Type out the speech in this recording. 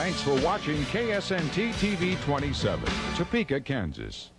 Thanks for watching KSNT TV 27, Topeka, Kansas.